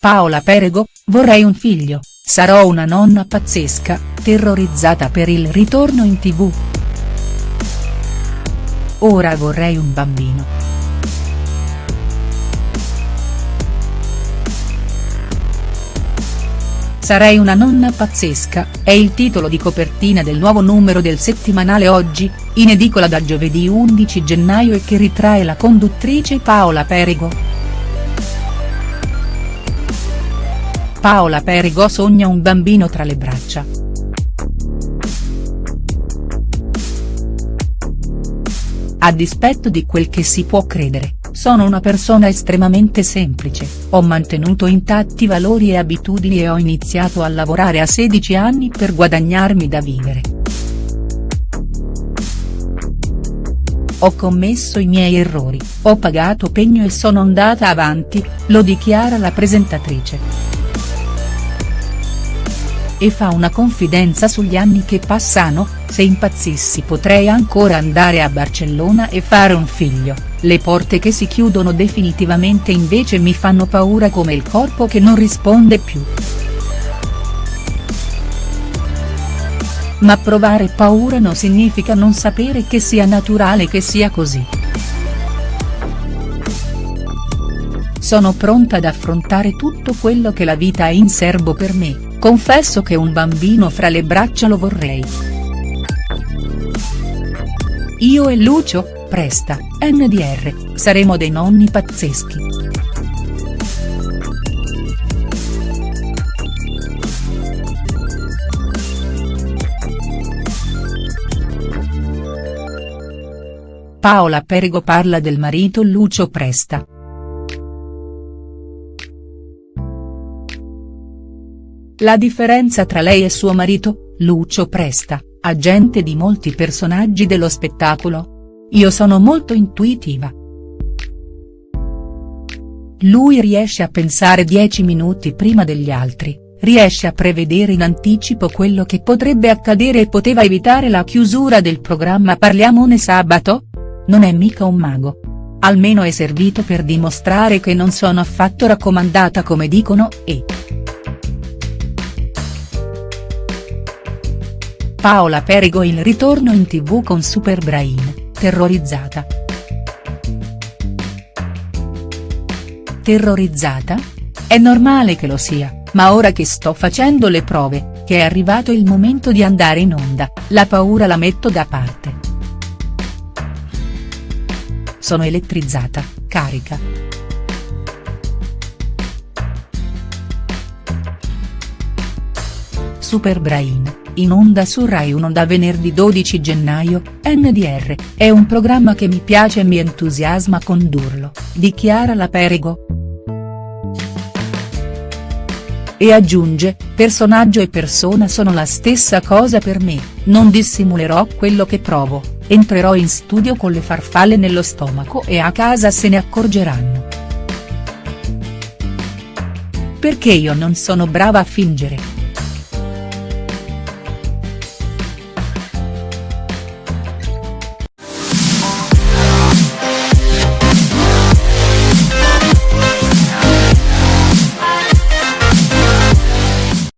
Paola Perego, vorrei un figlio, sarò una nonna pazzesca, terrorizzata per il ritorno in tv. Ora vorrei un bambino. Sarei una nonna pazzesca, è il titolo di copertina del nuovo numero del settimanale Oggi, in edicola dal giovedì 11 gennaio e che ritrae la conduttrice Paola Perego. Paola Perego sogna un bambino tra le braccia. A dispetto di quel che si può credere, sono una persona estremamente semplice, ho mantenuto intatti valori e abitudini e ho iniziato a lavorare a 16 anni per guadagnarmi da vivere. Ho commesso i miei errori, ho pagato pegno e sono andata avanti, lo dichiara la presentatrice e fa una confidenza sugli anni che passano, se impazzissi potrei ancora andare a Barcellona e fare un figlio, le porte che si chiudono definitivamente invece mi fanno paura come il corpo che non risponde più. Ma provare paura non significa non sapere che sia naturale che sia così. Sono pronta ad affrontare tutto quello che la vita ha in serbo per me Confesso che un bambino fra le braccia lo vorrei. Io e Lucio, Presta, NDR, saremo dei nonni pazzeschi. Paola Perego parla del marito Lucio Presta. La differenza tra lei e suo marito, Lucio Presta, agente di molti personaggi dello spettacolo? Io sono molto intuitiva. Lui riesce a pensare dieci minuti prima degli altri, riesce a prevedere in anticipo quello che potrebbe accadere e poteva evitare la chiusura del programma Parliamone sabato? Non è mica un mago. Almeno è servito per dimostrare che non sono affatto raccomandata come dicono, e. Paola Perego il ritorno in tv con Super Brain, terrorizzata. Terrorizzata? È normale che lo sia, ma ora che sto facendo le prove, che è arrivato il momento di andare in onda, la paura la metto da parte. Sono elettrizzata, carica. Super Brain in onda su Rai 1 da venerdì 12 gennaio, NDR, è un programma che mi piace e mi entusiasma condurlo, dichiara la Perego. E aggiunge, personaggio e persona sono la stessa cosa per me, non dissimulerò quello che provo, entrerò in studio con le farfalle nello stomaco e a casa se ne accorgeranno. Perché io non sono brava a fingere.